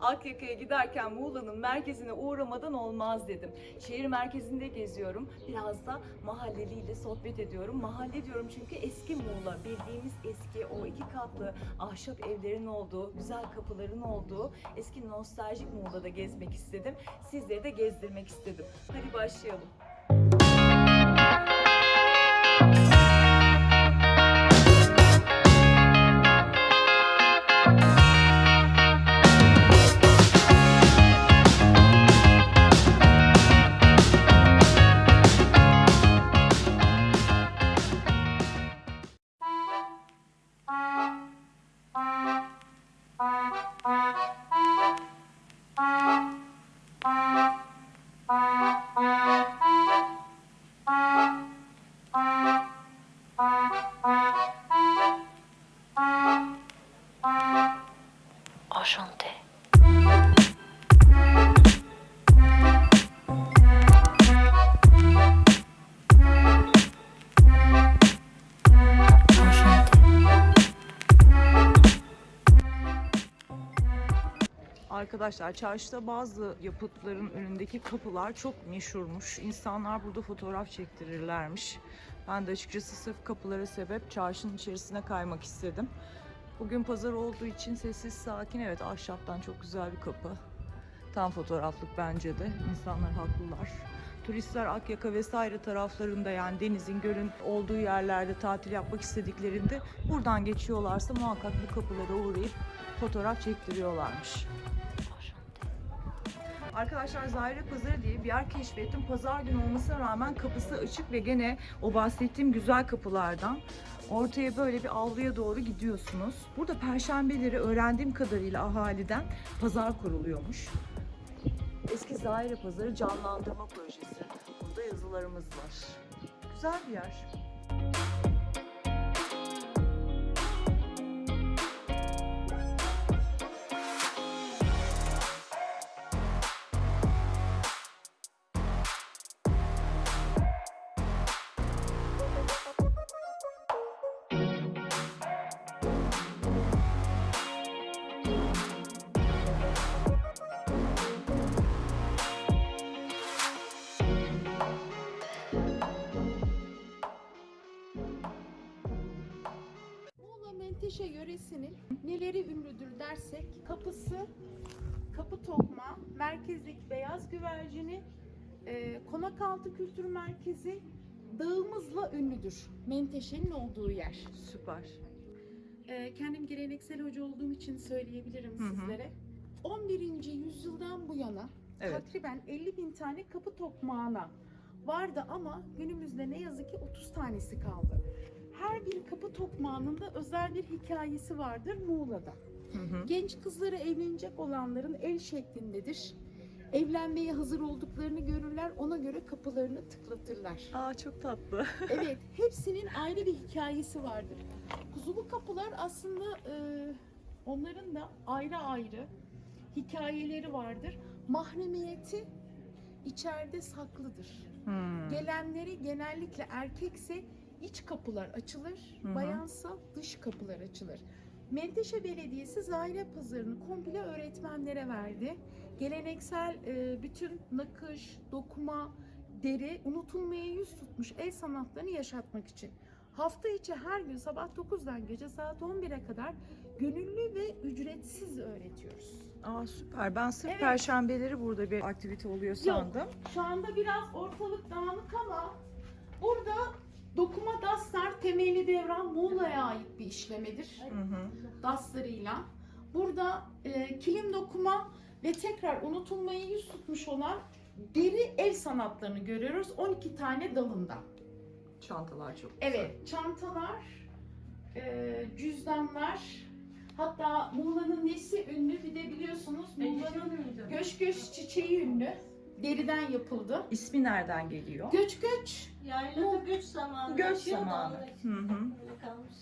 Akyaka'ya giderken Muğla'nın merkezine uğramadan olmaz dedim. Şehir merkezinde geziyorum. Biraz da mahalleliyle sohbet ediyorum. Mahalle diyorum çünkü eski Muğla. Bildiğimiz eski o iki katlı ahşap evlerin olduğu, güzel kapıların olduğu eski nostaljik Muğla'da gezmek istedim. Sizleri de gezdirmek istedim. Hadi başlayalım. Arkadaşlar çarşıda bazı yapıtların önündeki kapılar çok meşhurmuş. İnsanlar burada fotoğraf çektirirlermiş. Ben de açıkçası sırf kapılara sebep çarşının içerisine kaymak istedim. Bugün pazar olduğu için sessiz sakin evet ahşaptan çok güzel bir kapı. Tam fotoğraflık bence de. İnsanlar haklılar. Turistler Akyaka vesaire taraflarında yani denizin, gölün olduğu yerlerde tatil yapmak istediklerinde buradan geçiyorlarsa muhakkak bu kapılara uğrayıp fotoğraf çektiriyorlarmış. Arkadaşlar Zahire Pazarı diye bir yer keşfettim. Pazar günü olmasına rağmen kapısı açık ve gene o bahsettiğim güzel kapılardan ortaya böyle bir avluya doğru gidiyorsunuz. Burada perşembeleri öğrendiğim kadarıyla ahaliden pazar kuruluyormuş. Eski Zahire Pazarı canlandırma projesi. Burada yazılarımız var. Güzel bir yer. Menteşe yöresinin neleri ünlüdür dersek kapısı, kapı tokma, merkezdeki beyaz güvercini, e, Konakaltı Kültür Merkezi dağımızla ünlüdür. Menteşe'nin olduğu yer. Süper. E, kendim geleneksel hoca olduğum için söyleyebilirim Hı hı. sizlere. 11. yüzyıldan bu yana Evet. takriben 50 bin tane kapı tokmağına vardı ama günümüzde ne yazık ki 30 tanesi kaldı. Her bir kapı tokmağının da özel bir hikayesi vardır Muğla'da. Hı hı. Genç kızları evlenecek olanların el şeklindedir. Evlenmeye hazır olduklarını görürler, ona göre kapılarını tıklatırlar. Aa çok tatlı. Evet, hepsinin ayrı bir hikayesi vardır. Kuzulu kapılar aslında e, onların da ayrı ayrı hikayeleri vardır. Mahremiyeti içeride saklıdır. Hmm. Gelenleri genellikle erkekse iç kapılar açılır, Hı hı. bayansa dış kapılar açılır. Menteşe Belediyesi Zahire Pazarı'nı komple öğretmenlere verdi. Geleneksel e, bütün nakış, dokuma, deri unutulmaya yüz tutmuş el sanatlarını yaşatmak için. Hafta içi her gün sabah 9'dan gece saat 11'e kadar gönüllü ve ücretsiz öğretiyoruz. Aa süper. Ben sırf Evet. perşembeleri burada bir aktivite oluyor sandım. Şu anda biraz ortalık dağınık ama burada dokuma daslar temelli devran Muğla'ya ait bir işlemedir. Hı hı. Daslarıyla. Burada e, kilim dokuma ve tekrar unutulmaya yüz tutmuş olan deri el sanatlarını görüyoruz 12 tane dalında. Çantalar çok güzel. Evet, çantalar, e, cüzdanlar, hatta Muğla'nın nesi ünlü bir de biliyorsunuz Muğla'nın göç göç çiçeği ünlü. Deriden yapıldı. İsmi nereden geliyor? Göç göç Yaylada göç zamanı. Göç da zamanı. Hı hı. öyle kalmış.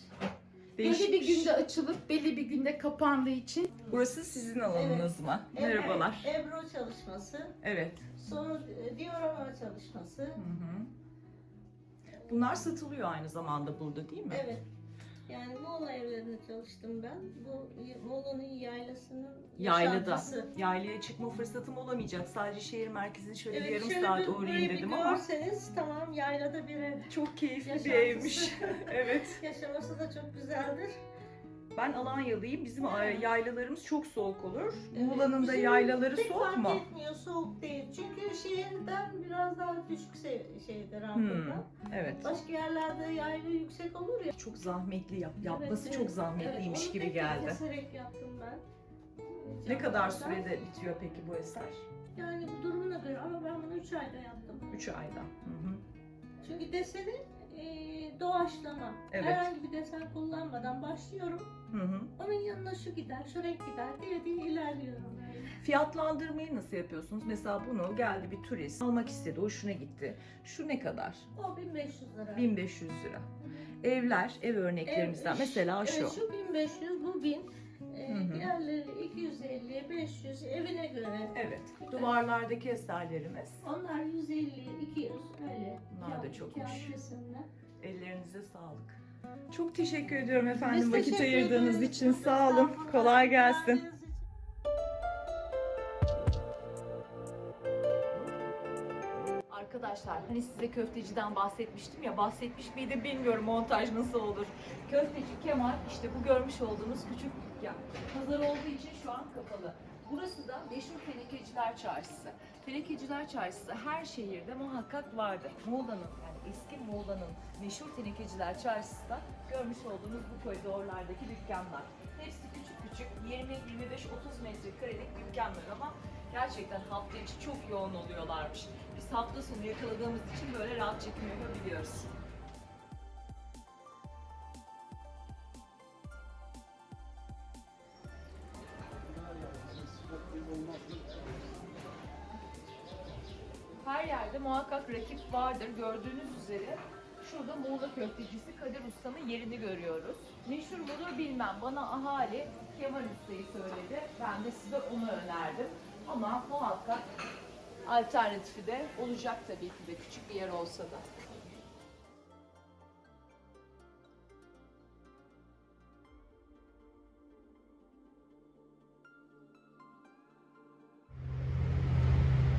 belli bir Değişikmiş. günde açılıp belli bir günde kapandığı için Burası sizin alanınız mı? Merhabalar. Ebru, Ebru çalışması, Evet. sonra e, diorama çalışması. Hı hı. Bunlar satılıyor aynı zamanda burada değil mi? Evet. Yani Muğla evlerinde çalıştım ben. Bu Muğla'nın yaylasının Yaylada. yaşantısı. Yaylaya çıkma fırsatım olamayacak. Sadece şehir merkezine şöyle bir yarım şöyle saat bir- uğrayayım burayı bir dedim ama görseniz tamam yaylada bir ev. çok keyifli bir Yaşantısı. evmiş. evet. Yaşaması da çok güzeldir. Ben Alanyalıyım. Bizim Evet. yaylalarımız çok soğuk olur. Evet, Muğla'nın da bizim yaylaları Pek soğuk fark mu? etmiyor, soğuk değil. Çünkü şehirden biraz daha düşük se- şeyde rampada. Evet. Başka yerlerde yayla yüksek olur ya. Çok zahmetli yap. Yapması Evet, çok evet. zahmetliymiş Evet, onu gibi tek tek geldi. keserek yaptım ben. Ne kadar Camlardan. sürede bitiyor peki bu eser? Yani bu durumuna göre ama ben bunu 3 ayda yaptım. 3 ayda. Hı hı. Çünkü deseni e, doğaçlama. Evet. Herhangi bir desen kullanmadan başlıyorum. Hı hı. Onun yanına şu gider, şu renk gider diye diye ilerliyorum. Fiyatlandırmayı nasıl yapıyorsunuz? Mesela bunu geldi bir turist almak istedi, hoşuna gitti. Şu ne kadar? O 1500 lira. 1500 lira. Evler, ev örneklerimizden Ev- mesela şu. Evet, şu 1500, bu 1000. E, Hı hı. diğerleri 250, 500 evine göre. Evet. Duvarlardaki eserlerimiz. Onlar 150, 200 öyle. Bunlar da çokmuş. resimler. Ellerinize sağlık. Çok teşekkür ediyorum efendim Biz vakit teşekkür ayırdığınız ederiz. için. Sağ olun. Estağfurullah. Kolay gelsin. İçin. Arkadaşlar hani size köfteciden bahsetmiştim ya bahsetmiş miydim bilmiyorum montaj nasıl olur. Köfteci Kemal işte bu görmüş olduğunuz küçük dükkan. Pazar olduğu için şu an kapalı. Burası da meşhur Tenekeciler Çarşısı. Tenekeciler Çarşısı her şehirde muhakkak vardır. Muğla'nın yani eski Muğla'nın meşhur Tenekeciler Çarşısı görmüş olduğunuz bu koridorlardaki dükkanlar. Hepsi küçük küçük 20, 25, 30 metrekarelik dükkanlar ama gerçekten hafta içi çok yoğun oluyorlarmış. Biz hafta sonu yakaladığımız için böyle rahat çekim yapabiliyoruz. Muhakkak rakip vardır. Gördüğünüz üzere şurada Muğla köftecisi Kadir Usta'nın yerini görüyoruz. Meşhur mudur bilmem. Bana ahali Kemal Usta'yı söyledi. Ben de size onu önerdim. Ama muhakkak alternatifi de olacak tabii ki de küçük bir yer olsa da.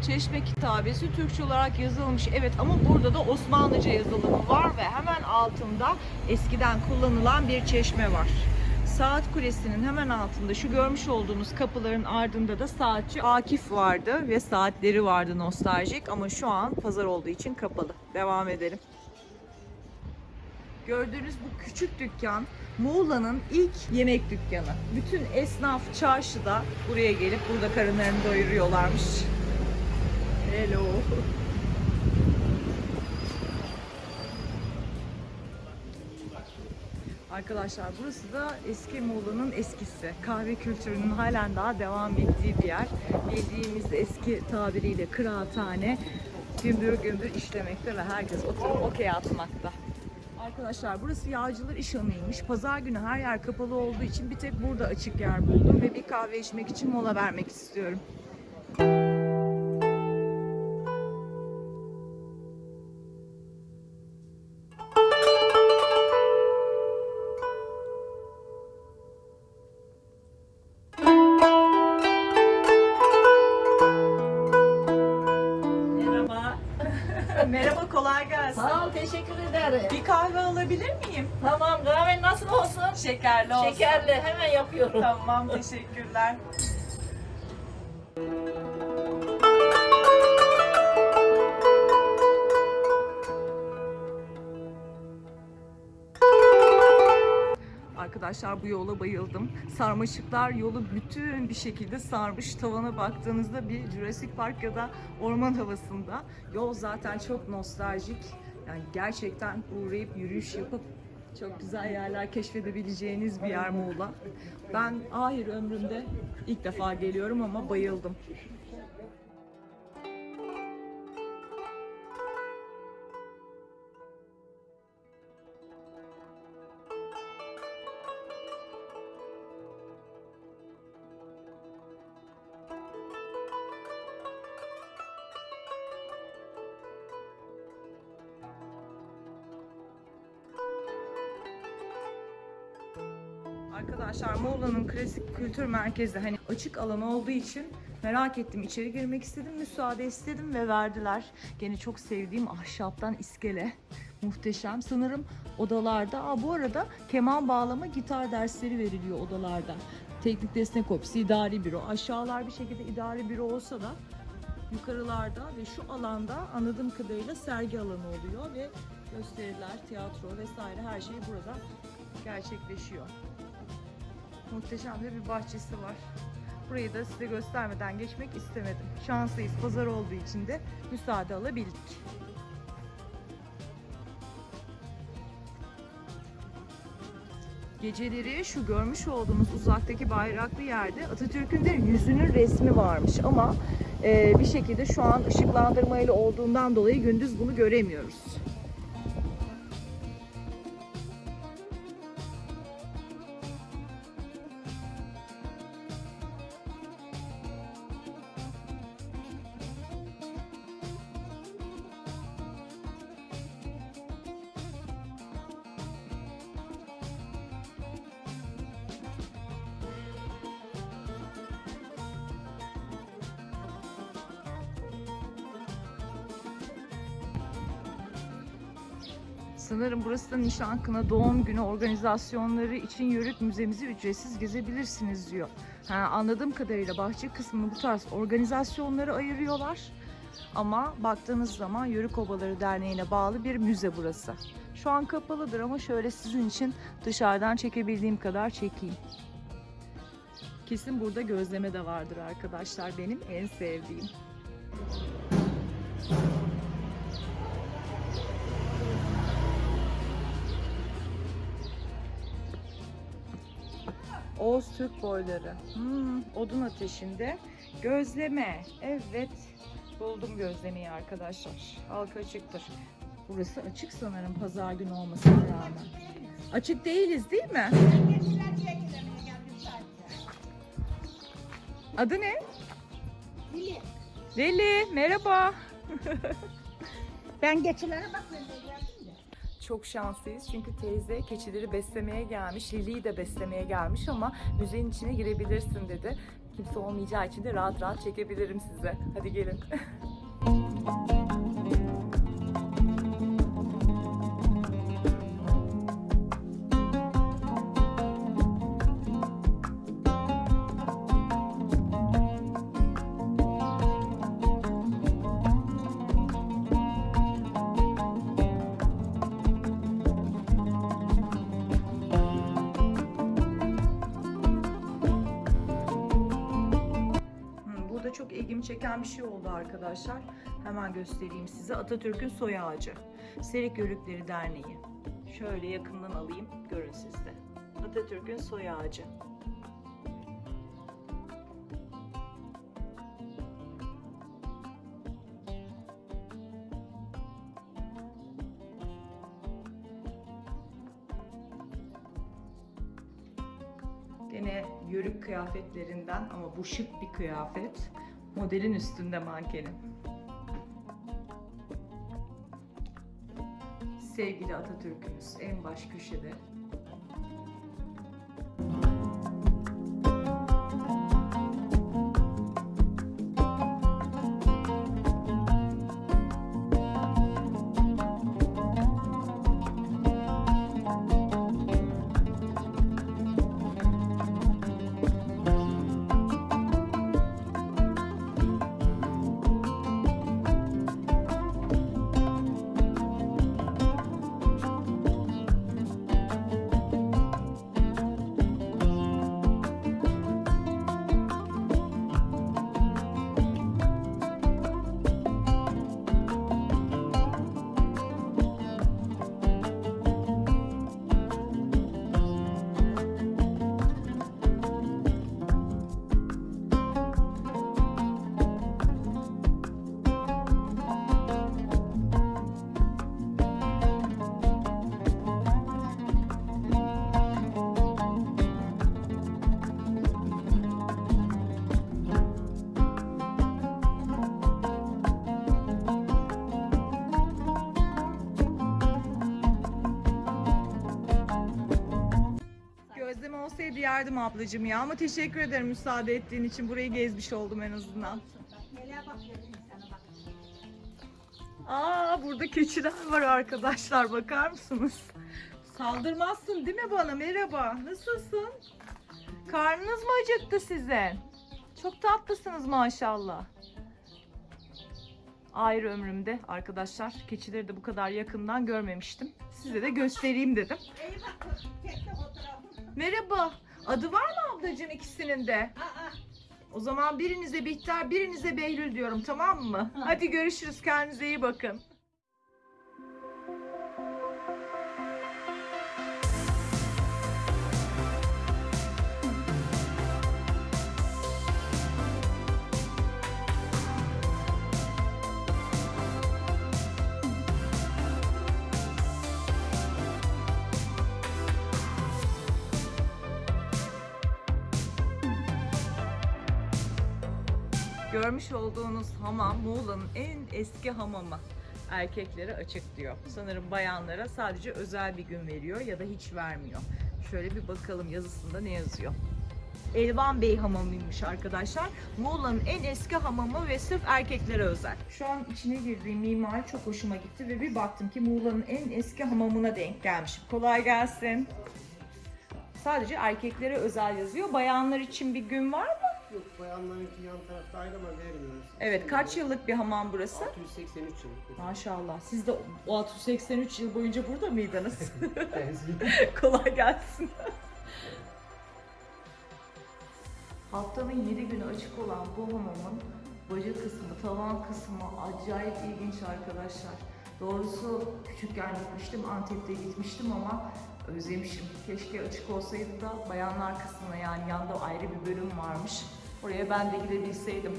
Çeşme kitabesi Türkçe olarak yazılmış. Evet ama burada da Osmanlıca yazılımı var ve hemen altında eskiden kullanılan bir çeşme var. Saat Kulesi'nin hemen altında şu görmüş olduğunuz kapıların ardında da saatçi Akif vardı ve saatleri vardı nostaljik ama şu an pazar olduğu için kapalı. Devam edelim. Gördüğünüz bu küçük dükkan Muğla'nın ilk yemek dükkanı. Bütün esnaf çarşıda buraya gelip burada karınlarını doyuruyorlarmış. Hello. Arkadaşlar burası da eski Muğla'nın eskisi. Kahve kültürünün halen daha devam ettiği bir yer. Bildiğimiz eski tabiriyle kıraathane gümbür gümbür işlemekte ve herkes oturup okey atmakta. Arkadaşlar burası yağcılar işhanıymış. Pazar günü her yer kapalı olduğu için bir tek burada açık yer buldum ve bir kahve içmek için mola vermek istiyorum. Alabilir miyim? Tamam, kahven nasıl olsun? Şekerli olsun. Şekerli, hemen yapıyorum. Tamam, teşekkürler. Arkadaşlar bu yola bayıldım. Sarmaşıklar yolu bütün bir şekilde sarmış. Tavana baktığınızda bir Jurassic Park ya da orman havasında. Yol zaten çok nostaljik. Yani gerçekten uğrayıp yürüyüş yapıp çok güzel yerler keşfedebileceğiniz bir yer Muğla. Ben ahir ömrümde ilk defa geliyorum ama bayıldım. Arkadaşlar Muğla'nın klasik kültür merkezi hani açık alan olduğu için merak ettim. içeri girmek istedim, müsaade istedim ve verdiler. Gene çok sevdiğim ahşaptan iskele. Muhteşem. Sanırım odalarda. Aa, bu arada keman bağlama, gitar dersleri veriliyor odalarda. Teknik destek ofisi, idari büro. Aşağılar bir şekilde idari büro olsa da yukarılarda ve şu alanda anladığım kadarıyla sergi alanı oluyor ve gösteriler, tiyatro vesaire her şey burada gerçekleşiyor. Muhteşem de bir bahçesi var. Burayı da size göstermeden geçmek istemedim. Şanslıyız. Pazar olduğu için de müsaade alabildik. Geceleri şu görmüş olduğumuz uzaktaki bayraklı yerde Atatürk'ün de yüzünün resmi varmış ama e, bir şekilde şu an ışıklandırmayla olduğundan dolayı gündüz bunu göremiyoruz. Sanırım burası da nişan kına doğum günü organizasyonları için Yörük Müzemizi ücretsiz gezebilirsiniz diyor. Ha, anladığım kadarıyla bahçe kısmını bu tarz organizasyonları ayırıyorlar. Ama baktığınız zaman Yörük Obaları Derneği'ne bağlı bir müze burası. Şu an kapalıdır ama şöyle sizin için dışarıdan çekebildiğim kadar çekeyim. Kesin burada gözleme de vardır arkadaşlar benim en sevdiğim. Oğuz Türk boyları. Hmm, odun ateşinde. Gözleme. Evet. Buldum gözlemeyi arkadaşlar. Halka açıktır. Burası açık sanırım pazar günü olmasına rağmen. Açık değiliz değil mi? Adı ne? Lili. Leli. Merhaba. Ben geçilere de. Çok şanslıyız çünkü teyze keçileri beslemeye gelmiş, Lili'yi de beslemeye gelmiş ama müzenin içine girebilirsin dedi. Kimse olmayacağı için de rahat rahat çekebilirim size. Hadi gelin. Burada çok ilgimi çeken bir şey oldu arkadaşlar. Hemen göstereyim size. Atatürk'ün soy ağacı. Serik Yörükleri Derneği. Şöyle yakından alayım. Görün siz de. Atatürk'ün soy ağacı. Gene yörük kıyafetlerinden ama bu şık bir kıyafet. Modelin üstünde mankenin. Sevgili Atatürk'ümüz en baş köşede. Gösterdim ablacığım ya ama teşekkür ederim müsaade ettiğin için. Burayı gezmiş oldum en azından. Aa burada keçiler var arkadaşlar bakar mısınız? Saldırmazsın değil mi bana? Merhaba. Nasılsın? Karnınız mı acıktı sizin? Çok tatlısınız maşallah. Ayrı ömrümde arkadaşlar keçileri de bu kadar yakından görmemiştim. Size de göstereyim dedim. Fotoğrafı. Merhaba. Adı var mı ablacığım ikisinin de? Aa, O zaman birinize Bihter, birinize Behlül diyorum tamam mı? Hadi görüşürüz. Kendinize iyi bakın. Görmüş olduğunuz hamam Muğla'nın en eski hamamı. Erkeklere açık diyor. Sanırım bayanlara sadece özel bir gün veriyor ya da hiç vermiyor. Şöyle bir bakalım yazısında ne yazıyor. Elvan Bey hamamıymış arkadaşlar. Muğla'nın en eski hamamı ve sırf erkeklere özel. Şu an içine girdiğim mimari çok hoşuma gitti ve bir baktım ki Muğla'nın en eski hamamına denk gelmişim. Kolay gelsin. Sadece erkeklere özel yazıyor. Bayanlar için bir gün var? Yok bayanlarınki yan tarafta ayrı ama vermiyoruz. Evet, kaç yıllık bir hamam burası? 683 yıl. Maşallah. Siz de o 683 yıl boyunca burada mıydınız? Kolay gelsin. Haftanın 7 günü açık olan bu hamamın baca kısmı, tavan kısmı acayip ilginç arkadaşlar. Doğrusu küçükken gitmiştim, Antep'te gitmiştim ama özlemişim. Keşke açık olsaydı da bayanlar kısmına yani yanda ayrı bir bölüm varmış. Oraya ben de gidebilseydim.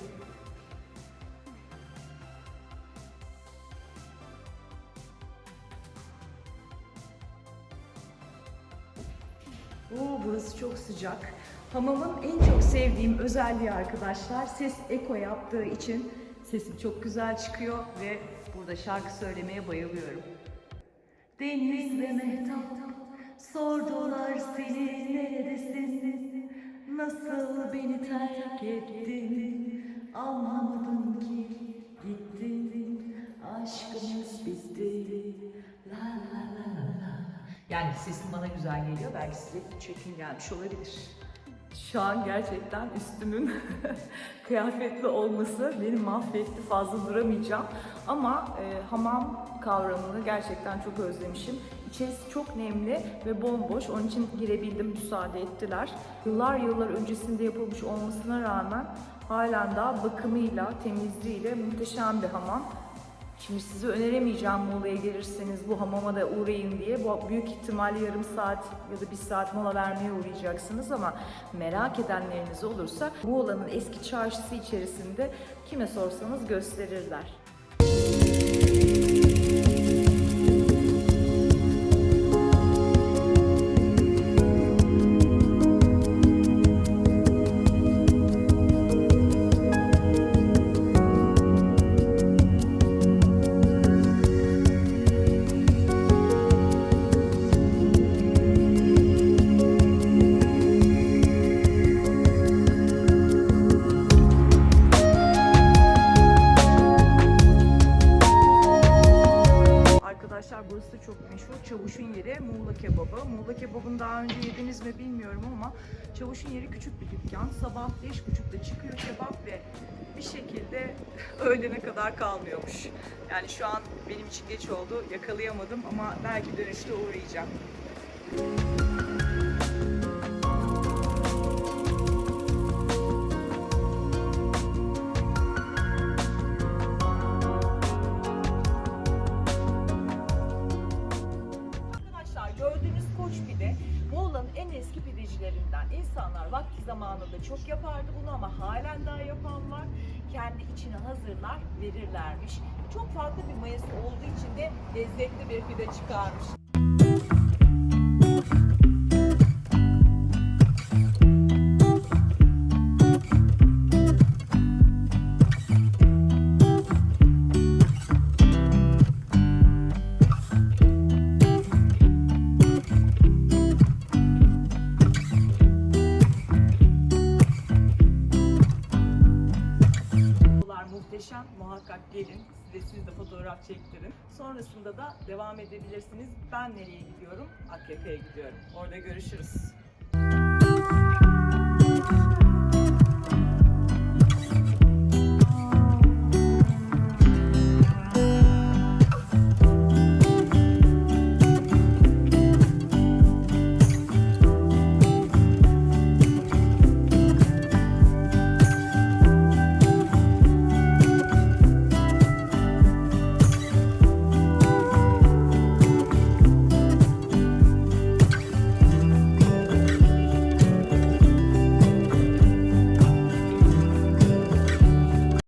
Oo, burası çok sıcak. Hamamın en çok sevdiğim özelliği arkadaşlar ses eko yaptığı için sesim çok güzel çıkıyor ve burada şarkı söylemeye bayılıyorum. Deniz ve Mehtap sordular seni neredesin? Nasıl beni terk ettin? Anlamadım ki gittin. Aşkımız bitti. La la la la. Yani sesim bana güzel geliyor. Belki size çekim gelmiş olabilir. Şu an gerçekten üstümün kıyafetli olması beni mahvetti. Fazla duramayacağım. Ama e, hamam kavramını gerçekten çok özlemişim. İçerisi çok nemli ve bomboş. Onun için girebildim, müsaade ettiler. Yıllar yıllar öncesinde yapılmış olmasına rağmen halen daha bakımıyla, temizliğiyle muhteşem bir hamam. Şimdi size öneremeyeceğim Muğla'ya gelirseniz bu hamama da uğrayın diye. Bu büyük ihtimalle yarım saat ya da bir saat mola vermeye uğrayacaksınız ama merak edenleriniz olursa Muğla'nın eski çarşısı içerisinde kime sorsanız gösterirler. Burası çok meşhur. Çavuş'un yeri Muğla kebabı. Muğla kebabını daha önce yediniz mi bilmiyorum ama Çavuş'un yeri küçük bir dükkan. Sabah 5.30'da çıkıyor kebap ve bir şekilde öğlene kadar kalmıyormuş. Yani şu an benim için geç oldu. Yakalayamadım ama belki dönüşte uğrayacağım. İnsanlar vakti zamanında çok yapardı bunu ama halen daha yapan var. Kendi içine hazırlar, verirlermiş. Çok farklı bir mayası olduğu için de lezzetli bir pide çıkarmış. Edebilirsiniz. Ben nereye gidiyorum? Akyaka'ya gidiyorum. Orada görüşürüz.